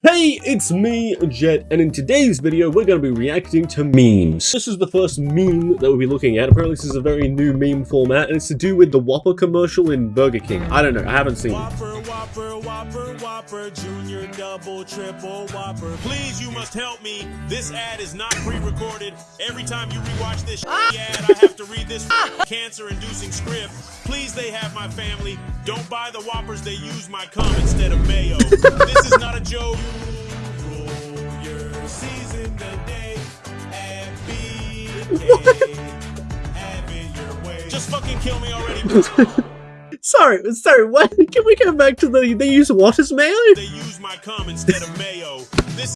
Hey, it's me, Jet, and in today's video, we're going to be reacting to memes. This is the first meme that we'll be looking at. Apparently, this is a very new meme format, and it's to do with the Whopper commercial in Burger King. I don't know, I haven't seen it. Whopper, Whopper, Whopper, Junior, Double, Triple, Whopper. Please, you must help me. This ad is not pre-recorded. Every time you rewatch this ah! ad, I have to read this ah! cancer-inducing script. Please, they have my family. Don't buy the Whoppers. They use my cum instead of mayo. this is not a joke. Roll your season today and be gay. Have it your way. Just fucking kill me already. Sorry, sorry, what? Can we come back to the, they use what as mayo? they use my cum instead of mayo. This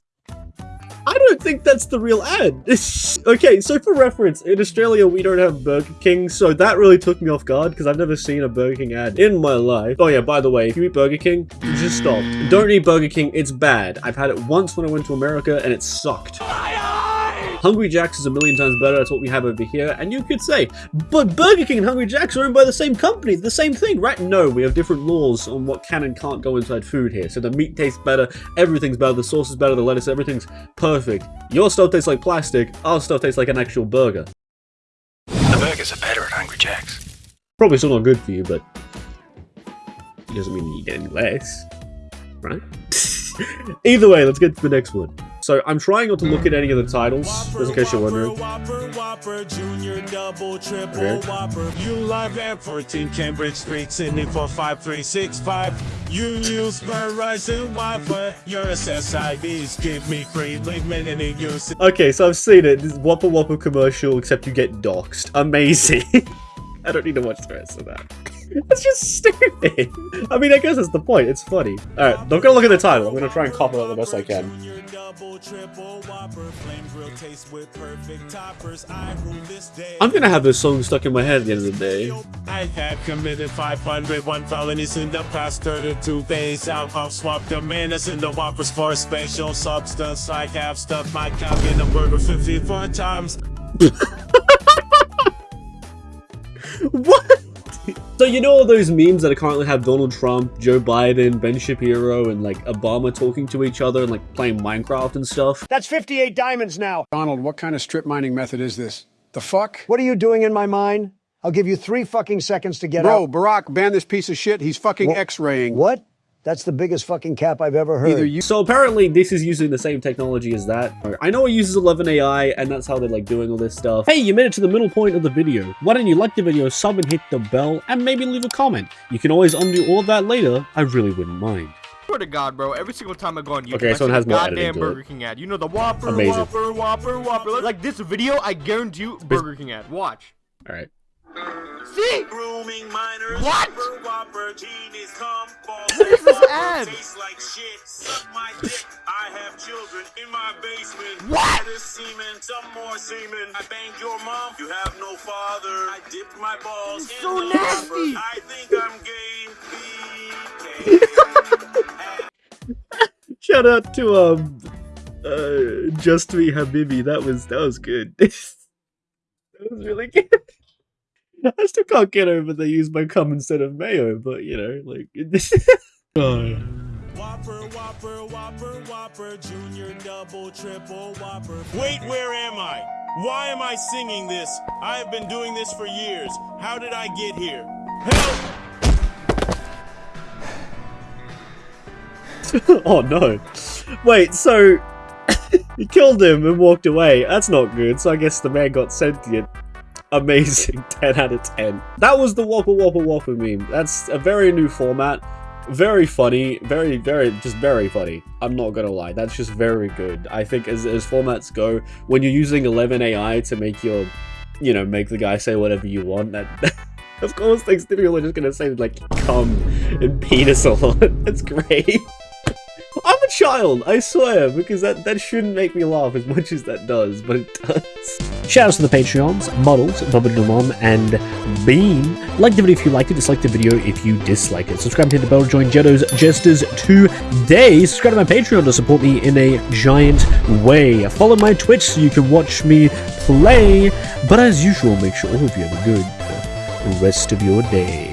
I don't think that's the real ad. okay, so for reference, in Australia we don't have Burger King, so that really took me off guard because I've never seen a Burger King ad in my life. Oh yeah, by the way, if you eat Burger King, just stop. Don't eat Burger King, it's bad. I've had it once when I went to America and it sucked. Hungry Jack's is a million times better, that's what we have over here, and you could say, but Burger King and Hungry Jack's are owned by the same company, the same thing, right? No, we have different laws on what can and can't go inside food here. So the meat tastes better, everything's better, the sauce is better, the lettuce, everything's perfect. Your stuff tastes like plastic, our stuff tastes like an actual burger. The burgers are better at Hungry Jack's. Probably still not good for you, but it doesn't mean you eat any less, right? Either way, let's get to the next one. So I'm trying not to look at any of the titles, just in case you're wondering. Whopper, Whopper, Junior, Double, Triple, Okay. You live at 14 Cambridge Street, Sydney 45365. You use Verizon Wi-Fi. Your SSIDs give me free limited use. Okay, so I've seen it. This is Whopper Whopper commercial, except you get doxxed. Amazing. I don't need to watch the rest of that. That's just stupid. I mean, I guess that's the point. It's funny. Alright, I'm gonna look at the title. I'm gonna try and copy it the best I can. Junior, Double, Triple, Whopper. Flame grill taste with perfect toppers. I rule this day. I'm gonna have this song stuck in my head at the end of the day. I have committed 501 felonies in the past 32 days. I've swapped the menace in the whoppers for a special substance. I have stuffed my cock in a burger 54 times. What? So you know all those memes that currently have Donald Trump, Joe Biden, Ben Shapiro, and like Obama talking to each other and like playing Minecraft and stuff? That's 58 diamonds now. Donald, what kind of strip mining method is this? The fuck? What are you doing in my mine? I'll give you three fucking seconds to get Bro, out. Barack, ban this piece of shit. He's fucking Wha- X-raying. What? That's the biggest fucking cap I've ever heard. Either you So apparently this is using the same technology as that. I know it uses 11 AI and that's how they're like doing all this stuff. Hey, you made it to the middle point of the video. Why don't you like the video, sub and hit the bell, and maybe leave a comment. You can always undo all of that later. I really wouldn't mind. swear to God, bro, every single time I go on YouTube, Okay, I so it has a more goddamn to it. Burger King ad. You know the Whopper, Amazing. Whopper, Whopper, Whopper. Like this video, I guarantee you, Burger King ad. Watch. All right. See? Grooming minors. What? Whopper, Whopper, genies come. What is this ad? Tastes like shit. Suck my dick. I have children in my basement. What? That is semen. Some more semen. I banged your mom. You have no father. I dipped my balls It's in so the nasty. Whopper. I think I'm gay. Shout out to um uh Just Me Habibi. That was that was good. that was really good. I still can't get over they use my cum instead of mayo, but you know, like oh. Whopper, Whopper, Whopper, Whopper, Junior, Double, Triple, Whopper. Wait, where am I? Why am I singing this? I have been doing this for years. How did I get here? Help! oh no. Wait, so he killed him and walked away. That's not good. So I guess the man got sentient. Amazing. 10 out of 10. That was the Whopper Whopper Whopper meme. That's a very new format. Very funny. Very, very, just very funny. I'm not gonna lie. That's just very good. I think as, as formats go, when you're using 11 AI to make your, you know, make the guy say whatever you want, that. Of course, things people are just gonna say like come and penis a lot. That's great. I'm a child, I swear, because that, that shouldn't make me laugh as much as that does, but it does. Shoutouts to the Patreons, Models, Bubba and Bean. Like the video if you liked it, dislike the video if you dislike it. Subscribe to the bell to join Jetto's Jesters today. Subscribe to my Patreon to support me in a giant way. Follow my Twitch so you can watch me play. But as usual, make sure all of you have a good rest of your day.